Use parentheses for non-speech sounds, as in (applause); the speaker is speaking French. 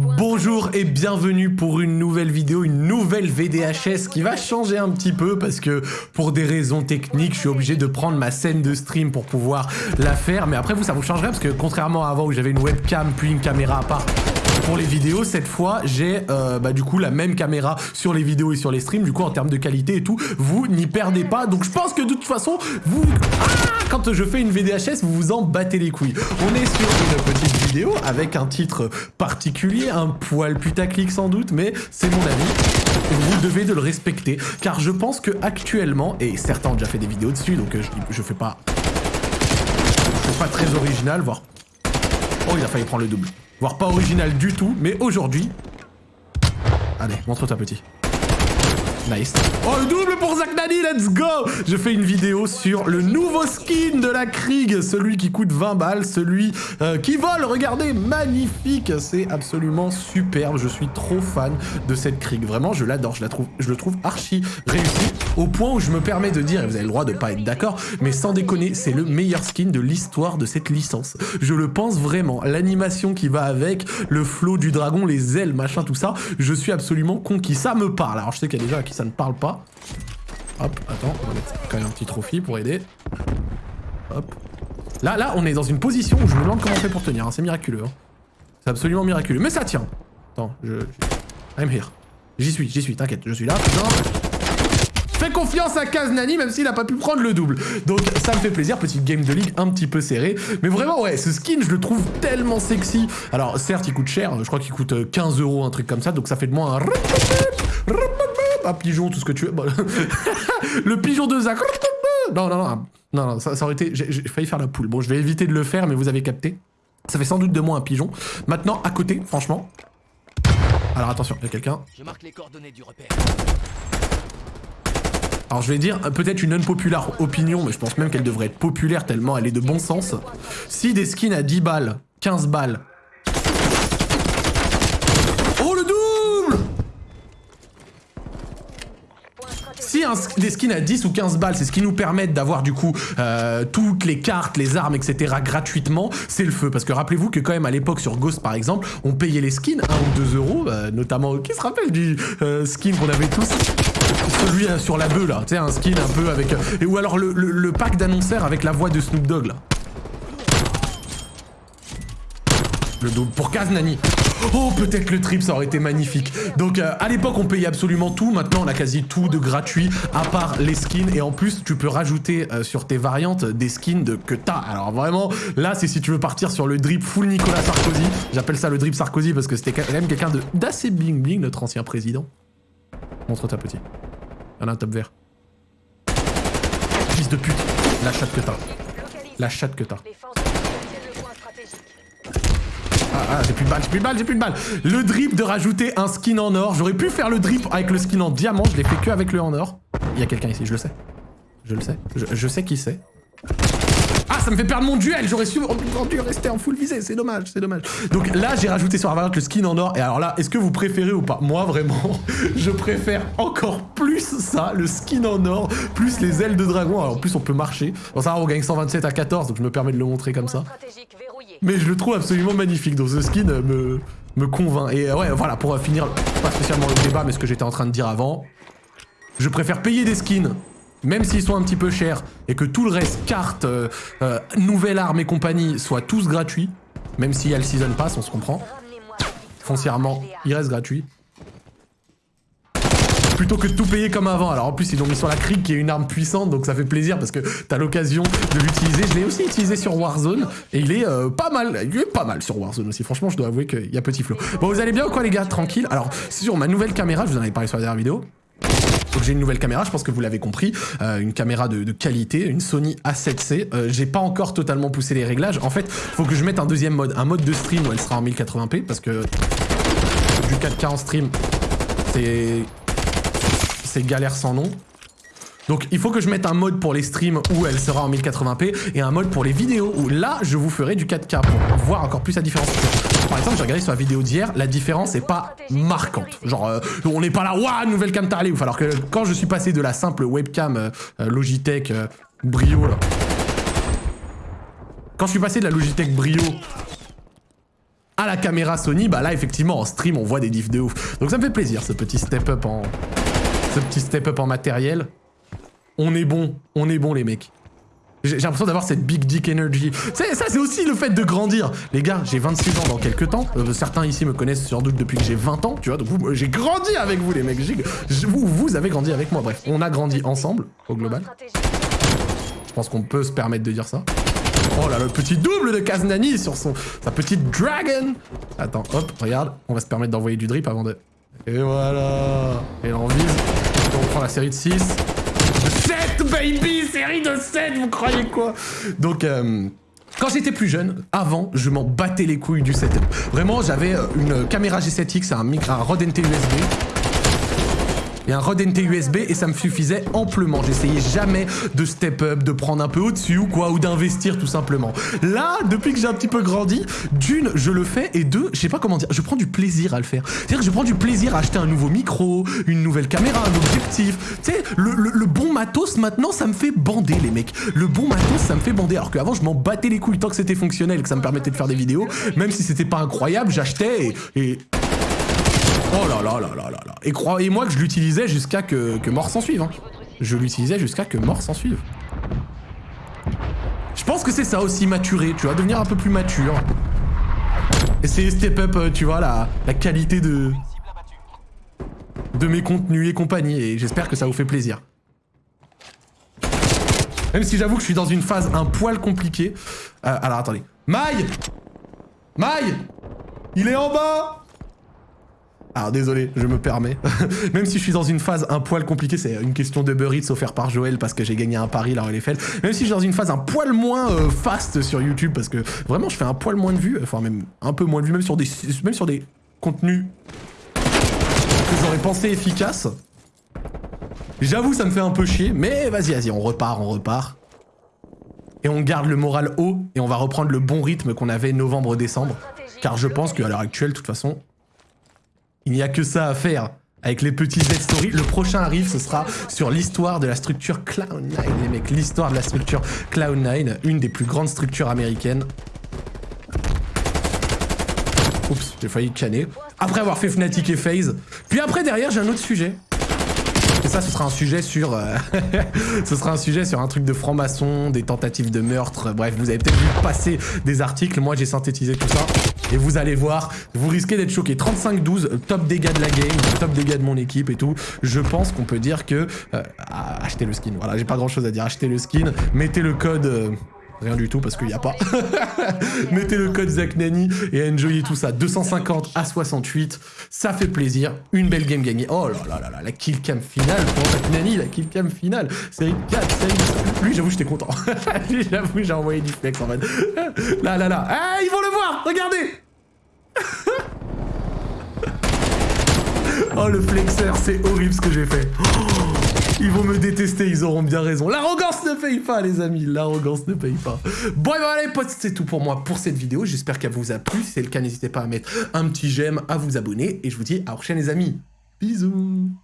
Bonjour et bienvenue pour une nouvelle vidéo, une nouvelle VDHS qui va changer un petit peu parce que pour des raisons techniques, je suis obligé de prendre ma scène de stream pour pouvoir la faire. Mais après vous, ça vous changerait parce que contrairement à avant où j'avais une webcam puis une caméra à part pour les vidéos, cette fois, j'ai euh, bah, du coup la même caméra sur les vidéos et sur les streams. Du coup, en termes de qualité et tout, vous n'y perdez pas. Donc je pense que de toute façon, vous... Ah quand je fais une VDHS, vous vous en battez les couilles. On est sur une petite vidéo avec un titre particulier, un poil putaclic sans doute, mais c'est mon avis. Vous devez de le respecter, car je pense que actuellement, et certains ont déjà fait des vidéos dessus, donc euh, je, je fais pas... Je fais pas très original, voire... Oh, il a failli prendre le double voire pas original du tout, mais aujourd'hui... Allez, montre-toi petit. Nice. Oh, le double pour Zach Nani, let's go Je fais une vidéo sur le nouveau skin de la Krieg, celui qui coûte 20 balles, celui euh, qui vole, regardez, magnifique C'est absolument superbe, je suis trop fan de cette Krieg. Vraiment, je l'adore, je, la trouve, je le trouve archi réussi, au point où je me permets de dire, et vous avez le droit de pas être d'accord, mais sans déconner, c'est le meilleur skin de l'histoire de cette licence. Je le pense vraiment, l'animation qui va avec, le flow du dragon, les ailes, machin, tout ça, je suis absolument conquis. Ça me parle, alors je sais qu'il y a des gens qui ça ne parle pas. Hop, attends, on va mettre quand même un petit trophy pour aider. Hop. Là, là, on est dans une position où je me demande comment on fait pour tenir. Hein. C'est miraculeux. Hein. C'est absolument miraculeux. Mais ça tient. Attends, je... I'm here. J'y suis, j'y suis, t'inquiète. Je suis là. Fais confiance à Kaznani, même s'il a pas pu prendre le double. Donc ça me fait plaisir, petite game de ligue un petit peu serrée. Mais vraiment, ouais, ce skin, je le trouve tellement sexy. Alors certes, il coûte cher. Je crois qu'il coûte 15 euh, euros, un truc comme ça. Donc ça fait de moi un un pigeon, tout ce que tu veux. (laughs) le pigeon de Zach. Non, non, non, non, non, ça, aurait été... J'ai failli faire la poule. Bon, je vais éviter de le faire, mais vous avez capté. Ça fait sans doute de moi un pigeon. Maintenant, à côté, franchement. Alors attention, il y a quelqu'un. Je marque les coordonnées du repère. Alors je vais dire peut-être une unpopular opinion, mais je pense même qu'elle devrait être populaire tellement elle est de bon sens. Si des skins à 10 balles, 15 balles, Si des skins à 10 ou 15 balles, c'est ce qui nous permet d'avoir du coup euh, toutes les cartes, les armes, etc. gratuitement, c'est le feu. Parce que rappelez-vous que quand même à l'époque sur Ghost par exemple, on payait les skins 1 ou 2 euros, euh, notamment, qui se rappelle du euh, skin qu'on avait tous? Celui sur la bœuf là, tu sais, un skin un peu avec... Et, ou alors le, le pack d'annonceurs avec la voix de Snoop Dogg là. Le double pour Kaznani. Oh, peut-être le trip, ça aurait été magnifique. Donc, euh, à l'époque, on payait absolument tout. Maintenant, on a quasi tout de gratuit, à part les skins. Et en plus, tu peux rajouter euh, sur tes variantes des skins de, que t'as. Alors vraiment, là, c'est si tu veux partir sur le drip full Nicolas Sarkozy. J'appelle ça le drip Sarkozy parce que c'était quand même quelqu'un d'assez bling bling, notre ancien président. Montre ta petit. Il a un top vert. Fils de pute. La chatte que t'as. La chatte que t'as. Ah, j'ai plus de balles, j'ai plus de balles, j'ai plus de balles. Le drip de rajouter un skin en or. J'aurais pu faire le drip avec le skin en diamant. Je l'ai fait que avec le en or. Il y a quelqu'un ici, je le sais. Je le sais. Je, sais qui c'est. Ah, ça me fait perdre mon duel J'aurais su dû rester en full visée, c'est dommage, c'est dommage. Donc là, j'ai rajouté sur la le skin en or. Et alors là, est-ce que vous préférez ou pas? Moi, vraiment, (laughs) je préfère encore plus ça, le skin en or, plus les ailes de dragon. Alors en plus, on peut marcher. Bon, ça va, on gagne 127 à 14, donc je me permets de le montrer comme ça mais je le trouve absolument magnifique. Donc ce skin me, convainc. Et euh, ouais, voilà, pour finir, pas spécialement le débat, mais ce que j'étais en train de dire avant, je préfère payer des skins, même s'ils sont un petit peu chers, et que tout le reste, cartes, euh, euh, nouvelles armes et compagnie, soient tous gratuits, même s'il y a le Season Pass, on se comprend. Foncièrement, il reste gratuit plutôt que de tout payer comme avant. Alors en plus, ils l'ont mis sur la crique qui est une arme puissante, donc ça fait plaisir parce que t'as l'occasion de l'utiliser. Je l'ai aussi utilisé sur Warzone et il est euh, pas mal. Il est pas mal sur Warzone aussi. Franchement, je dois avouer qu'il y a petit flow. Bon, vous allez bien ou quoi les gars? Tranquille. Alors, sur ma nouvelle caméra, je vous en avais parlé sur la dernière vidéo. Donc j'ai une nouvelle caméra, je pense que vous l'avez compris, euh, une caméra de, qualité, une Sony A7C. Euh, j'ai pas encore totalement poussé les réglages. En fait, faut que je mette un deuxième mode, un mode de stream où elle sera en 1080p parce que du 4K en stream, c'est c'est galère sans nom. Donc il faut que je mette un mode pour les streams où elle sera en 1080p et un mode pour les vidéos où là je vous ferai du 4K pour voir encore plus la différence. Par exemple j'ai regardé sur la vidéo d'hier, la différence est pas marquante. Genre euh, on n'est pas là, waouh nouvelle cam t'as ouf. Alors que quand je suis passé de la simple webcam euh, euh, Logitech Brio là. Quand je suis passé de la Logitech Brio à la caméra Sony, bah là effectivement en stream on voit des diffs de ouf. Donc ça me fait plaisir ce petit step up en ce petit step up en matériel. On est bon, on est bon les mecs. J'ai l'impression d'avoir cette big dick energy. Ça c'est aussi le fait de grandir. Les gars, j'ai 26 ans dans quelques temps. Euh, certains ici me connaissent sans doute depuis que j'ai 20 ans, tu vois. Donc j'ai grandi avec vous les mecs. Vous, vous avez grandi avec moi. Bref, on a grandi ensemble au global. Je pense qu'on peut se permettre de dire ça. Oh là, le petit double de Kaznani sur son, sa petite dragon. Attends, hop, regarde. On va se permettre d'envoyer du drip avant de... Et voilà. Et là, on vise. on prend la série de 6. 7, baby Série de 7, vous croyez quoi? Donc... Euh, quand j'étais plus jeune, avant, je m'en battais les couilles du setup. Vraiment, j'avais euh, une caméra G7X, un, un Rode NT USB, et un Rode NT USB et ça me suffisait amplement. J'essayais jamais de step up, de prendre un peu au-dessus ou quoi, ou d'investir tout simplement. Là, depuis que j'ai un petit peu grandi, d'une, je le fais et deux, je sais pas comment dire, je prends du plaisir à le faire. C'est-à-dire que je prends du plaisir à acheter un nouveau micro, une nouvelle caméra, un objectif. Tu sais, le, bon matos maintenant, ça me fait bander les mecs. Le bon matos, ça me fait bander. Alors qu'avant, je m'en battais les couilles tant que c'était fonctionnel, que ça me permettait de faire des vidéos. Même si c'était pas incroyable, j'achetais et Oh là là là là là là. Et croyez-moi que je l'utilisais jusqu'à que, que mort s'en suive. Hein. Je l'utilisais jusqu'à que mort s'en suive. Je pense que c'est ça aussi, maturer, tu vois, devenir un peu plus mature. Essayer step up, euh, tu vois, la, la qualité de... de mes contenus et compagnie, et j'espère que ça vous fait plaisir. Même si j'avoue que je suis dans une phase un poil compliquée. Euh, alors attendez. Maille Maille Il est en bas alors désolé, je me permets. (laughs) Même si je suis dans une phase un poil compliquée, c'est une question de Eats offert par Joël parce que j'ai gagné un pari là. Même si je suis dans une phase un poil moins euh, fast sur YouTube parce que vraiment je fais un poil moins de vues, enfin même un peu moins de vues, même sur des, même sur des contenus que j'aurais pensé efficaces. J'avoue ça me fait un peu chier, mais vas-y, vas-y, on repart, on repart. Et on garde le moral haut et on va reprendre le bon rythme qu'on avait novembre-décembre. Car je pense qu'à l'heure actuelle, de toute façon, il n'y a que ça à faire. Avec les petits Z-Story, le prochain arrive, ce sera sur l'histoire de la structure Cloud9, les mecs. L'histoire de la structure Cloud9, une des plus grandes structures américaines. Oups, j'ai failli canner. Après avoir fait Fnatic et FaZe. Puis après, derrière, j'ai un autre sujet. Et ça, ce sera un sujet sur... Euh, (laughs) ce sera un sujet sur un truc de franc-maçon, des tentatives de meurtre. Bref, vous avez peut-être vu passer des articles. Moi, j'ai synthétisé tout ça. Et vous allez voir, vous risquez d'être choqué. 35-12, top dégâts de la game, top dégâts de mon équipe et tout. Je pense qu'on peut dire que... Euh, achetez le skin. Voilà, j'ai pas grand-chose à dire. Achetez le skin, mettez le code... Euh, Rien du tout parce qu'il n'y a pas. (laughs) Mettez le code ZachNani et enjoyez tout ça. 250 à 68, ça fait plaisir. Une belle game gagnée. Oh là là là là, la kill cam finale pour ZachNani, la kill cam finale. Série 4, série... Lui, j'avoue, j'étais content. (laughs) Lui, j'avoue, j'ai envoyé du flex en mode... (laughs) Là, là, là. Ah, ils vont le voir Regardez Oh, le flexeur, c'est horrible ce que j'ai fait. Oh ils vont me détester, ils auront bien raison. L'arrogance ne paye pas, les amis. L'arrogance ne paye pas. Bon, et les potes, c'est tout pour moi pour cette vidéo. J'espère qu'elle vous a plu. Si c'est le cas, n'hésitez pas à mettre un petit j'aime, à vous abonner. Et je vous dis à la prochaine, les amis. Bisous